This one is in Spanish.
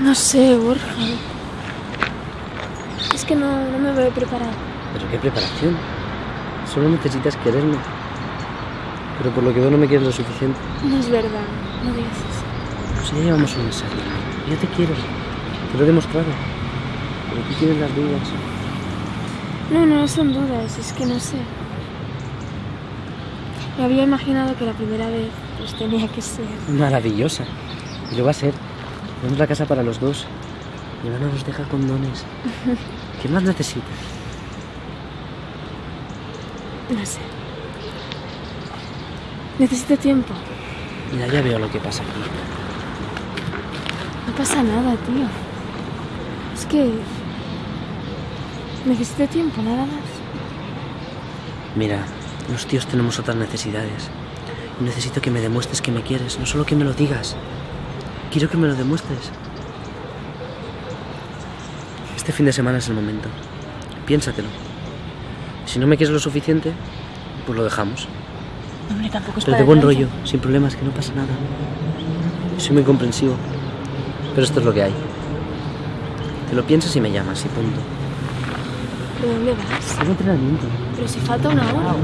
No sé, Borja. Es que no, no me veo preparada. ¿Pero qué preparación? Solo necesitas quererme. Pero por lo que veo no me quieres lo suficiente. No es verdad, no digas eso. Pues ya llevamos un mes. Yo te quiero. Te lo he demostrado. Pero tú tienes las dudas. No, no son dudas, es que no sé. Me había imaginado que la primera vez pues tenía que ser. Maravillosa. Y lo va a ser. Tenemos la casa para los dos. Y ahora no nos deja condones. ¿Qué más necesitas? No sé. Necesito tiempo. Mira, ya veo lo que pasa aquí. No pasa nada, tío. Es que... Necesito tiempo, nada más. Mira, los tíos tenemos otras necesidades. Y necesito que me demuestres que me quieres, no solo que me lo digas. Quiero que me lo demuestres. Este fin de semana es el momento. Piénsatelo. Si no me quieres lo suficiente, pues lo dejamos. Hombre, tampoco es Pero de buen rollo, sin problemas, que no pasa nada. Soy muy comprensivo. Pero esto es lo que hay. Te lo piensas y me llamas, y punto. ¿De dónde vas? Tengo entrenamiento. Pero si falta una hora.